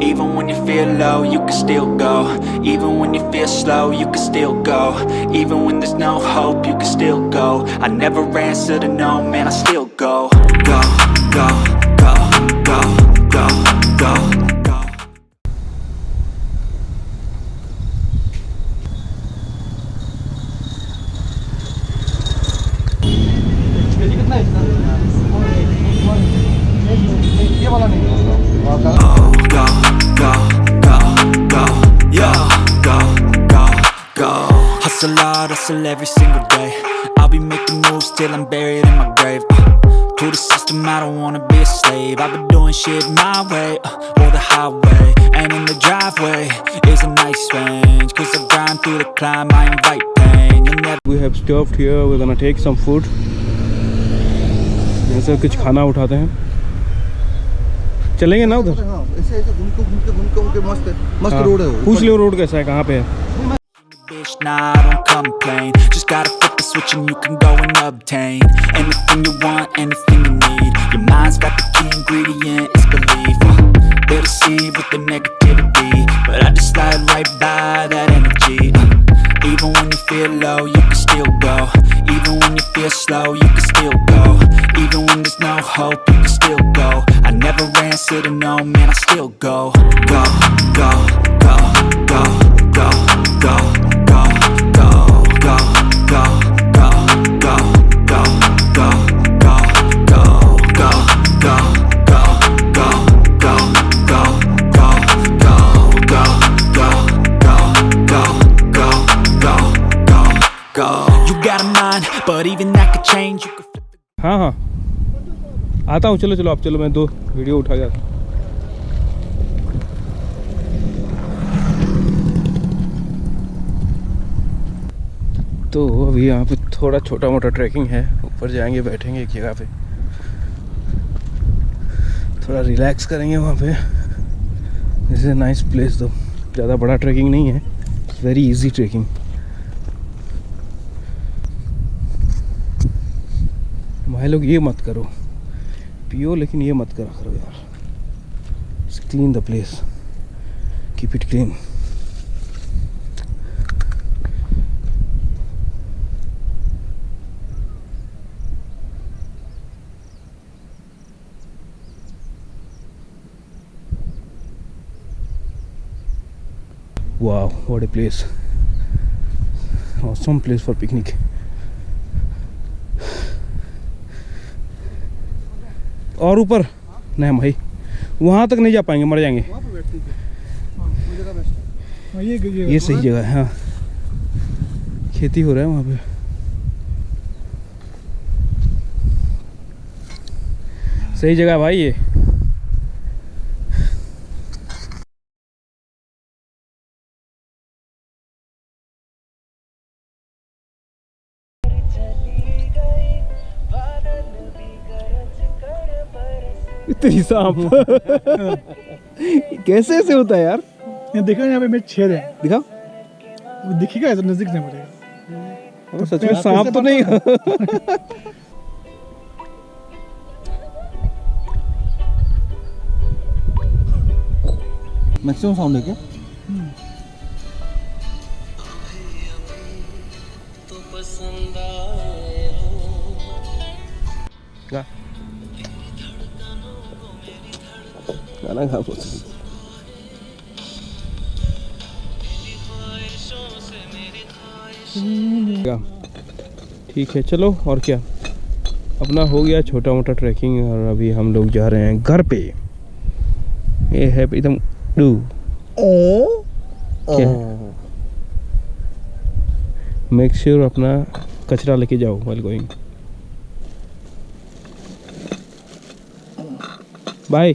Even when you feel low, you can still go. Even when you feel slow, you can still go. Even when there's no hope, you can still go. I never answer to no, man, I still go Go, go, go, go, go, go, go go, go, go, go, yo, go, go, go. Hustle hard, hustle every single day. I'll be making moves till I'm buried in my grave. Uh, to the system, I don't wanna be a slave. I've been doing shit my way, uh, or the highway. And in the driveway is a nice range. Cause I grind through the climb, I invite pain. You'll never we have stopped here we're gonna take some food यहाँ से कुछ खाना उठाते हैं चलेंगे ना उधर हाँ ऐसे ऐसे घूम के घूम के घूम के घूम के मस्त मस्त हाँ, रोड है पूछ लो रोड कैसा है कहाँ पे है Bitch, nah, I don't complain Just gotta flip the switch and you can go and obtain Anything you want, anything you need Your mind's slow, you can still go. Even when there's no hope, you can still go. I never ran, said no, man, I still go. Go, go, go, go, go, go. हाँ हाँ। आता हूँ, चलो चलो, आप चलो, मैं दो वीडियो उठा गया तो अभी यहाँ पे थोड़ा छोटा मोटा ट्रैकिंग है, ऊपर जाएँगे, बैठेंगे एक जगह पे। थोड़ा रिलैक्स करेंगे वहाँ पे। दिस इज़ नाइस प्लेस दो ज़्यादा बड़ा ट्रैकिंग नहीं है। वेरी इजी ट्रैकिंग भाई लोग, ये मत करो। पियो, लेकिन ये मत करा करो यार। Clean the place keep it clean wow, what a place. Awesome place for picnic. और ऊपर? नहीं भाई। वहाँ तक नहीं जा पाएँगे मर जाएँगे। हाँ है ये ये ये सही जगह है हाँ। खेती हो रहा है वहाँ पे। सही जगह है भाई ये। इतनी सांप। कैसे ऐसे होता है यार? ये देखो यहाँ पे मेरे छेद है। दिखा दिखेगा ऐसा नज़दीक से पड़ेगा सच में सांप तो नहीं मैक्सिमम साउंड है क्या? क्या? गाना गा बोल। क्या ठीक है चलो और क्या? अपना हो गया छोटा मोटा ट्रैकिंग और अभी हम लोग जा रहे हैं घर पे। ये है एकदम डू। मेक श्योर अपना कचरा लेके जाओ well going by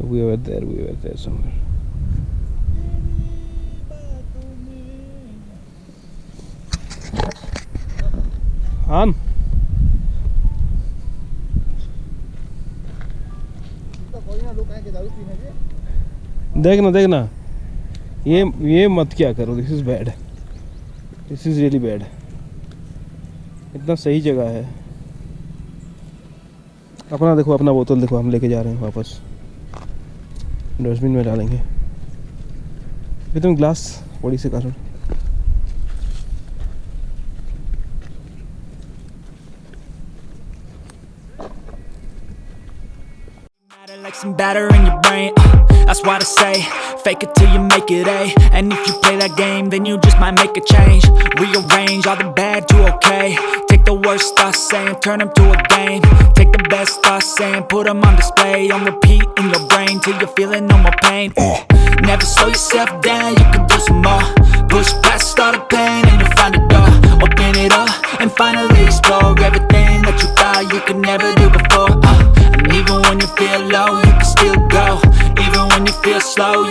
We were there, we were there somewhere. Han. देखना देखना। ये ये मत क्या करो this is bad this is really bad इतना सही जगह है। अपना देखो अपना बोतल देखो हम लेके जा रहे हैं वापस। डस्टबिन में डालेंगे ये तुम ग्लास बड़ी से कारण Matter like some batter in your brain. uh, that's what I say. Fake it till you make it A. And if you play that game, then you just might make a change. Rearrange all the bad to okay. Take the worst thoughts saying, turn them to a game. Take the best thoughts saying, put them on display. On repeat in your brain till you're feeling no more pain. Uh, never slow yourself down, you can do some more. Push past all the pain and you'll find a door. Open it up and finally explore everything that you thought you could never do before. Uh, and even when you feel low, you can still go. Even when you feel slow,